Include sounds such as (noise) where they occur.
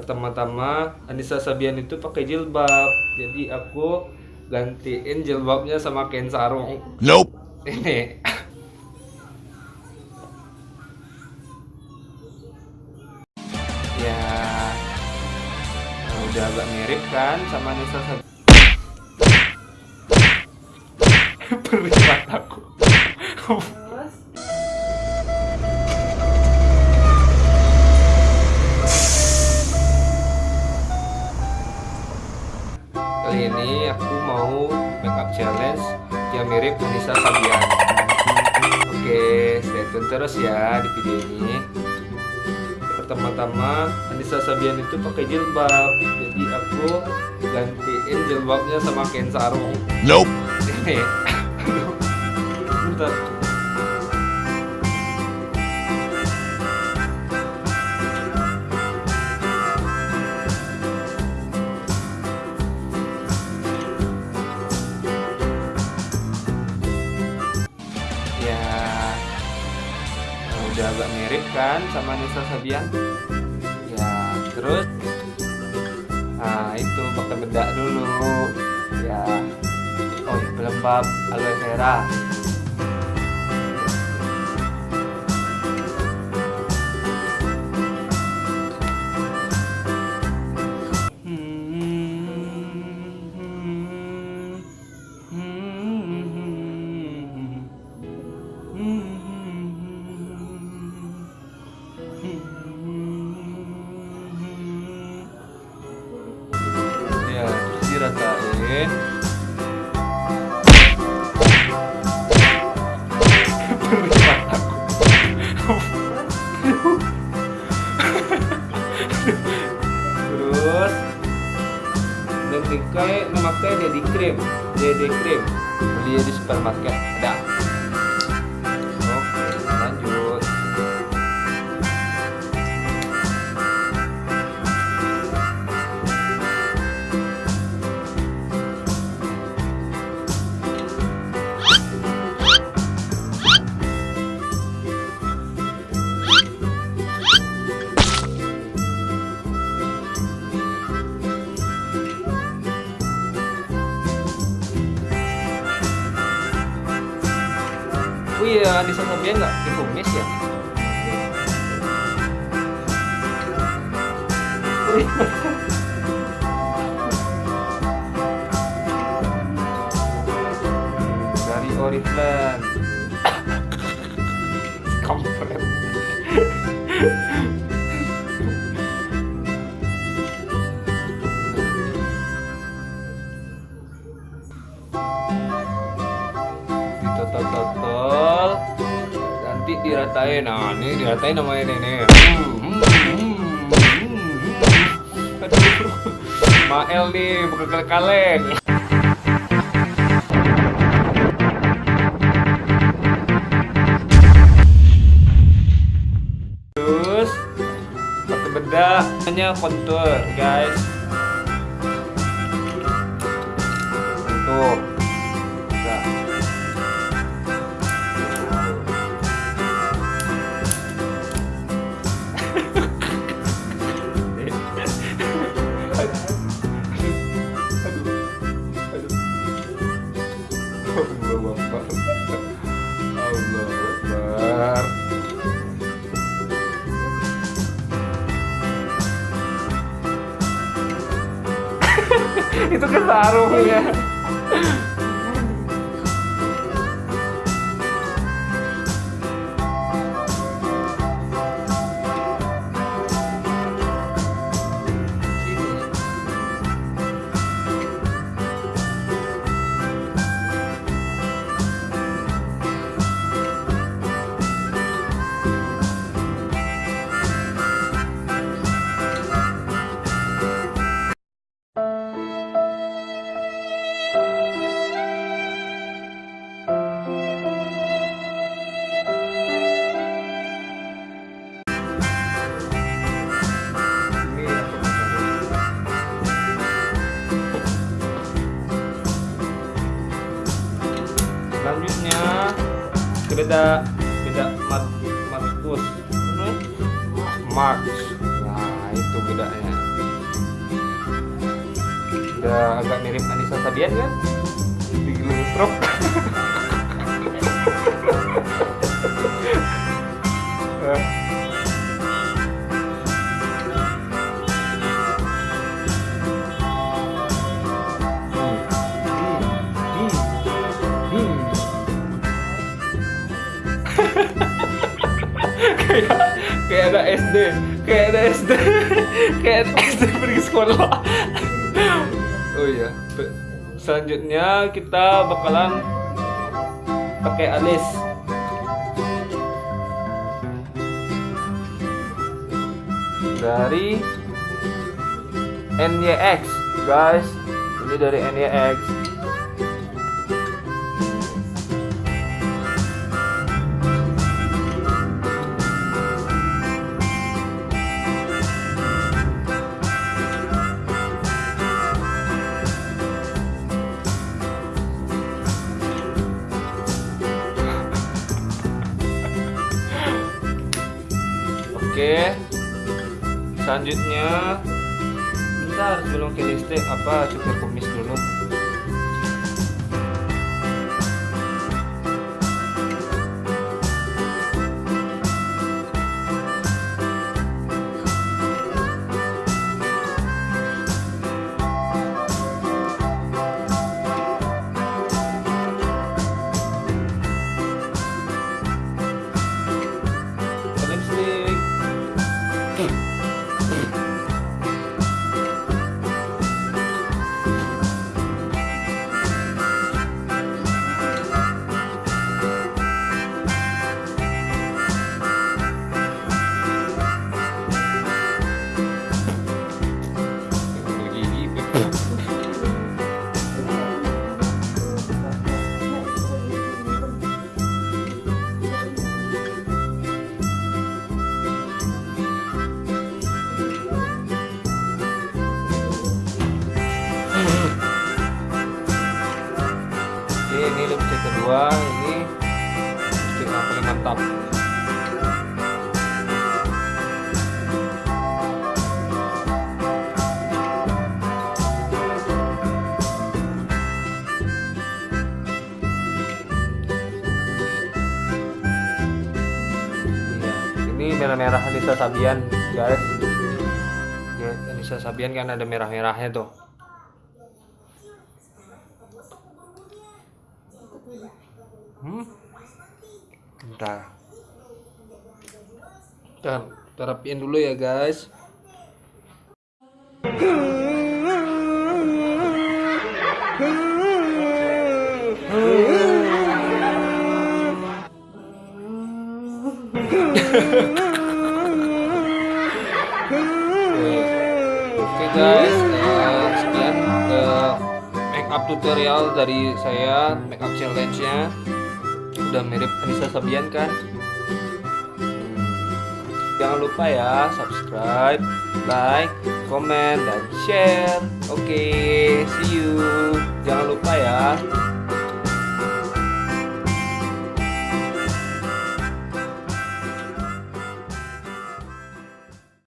pertama-tama Anissa Sabian itu pakai jilbab. Jadi aku gantiin jilbabnya sama kain sarung. Nope. ini. Ya. Nah, udah agak mirip kan sama Anissa Sabian? (laughs) Perih mataku Kali ini aku mau makeup challenge yang mirip Anissa Sabian. Oke, stay tune terus ya di video ini. Pertama-tama Anissa Sabian itu pakai jilbab, jadi aku gantiin jilbabnya sama kain sarung. Nope. (laughs) Bentar. Udah agak mirip kan sama Nisa Sabian. Ya, terus, nah itu pakai bedak dulu. Ya, oh ya pelembab aloe vera. Memakai dedi cream, dedi cream beli di supermarket ada. Iya, di sana dia nggak dikumis ya? Dari Oriflame. Kampret. Nanti diratain. Nah ini diratain namanya ini nih. Mael nih bukan kaleng terus pakai bedak hanya kontur guys Allah Akbar. Allah Akbar. Itu kan beda beda mat matkus March. Nah itu beda mudanya udah agak mirip Anissa Sabian kan? Di truk. Kayak (laughs) SD kayak SD (laughs) kayak SD pergi sekolah. Oh iya selanjutnya kita bakalan pakai alis. Dari NYX guys. Ini dari NYX Oke. Selanjutnya bentar sebelum ke listrik apa cukur kumis dulu. Kedua ini yang paling mantap iya, ini merah-merah Anissa Sabian guys. Ya Anissa Sabian kan ada merah-merahnya tuh Hmm? Bentar. Dan terapiin dulu ya guys. Oke guys, uh, sekian uh, make up tutorial dari saya make up challenge-nya udah mirip Anissa Sabian kan? Hmm. Jangan lupa ya subscribe like comment dan share. Oke okay, see you. Jangan lupa ya.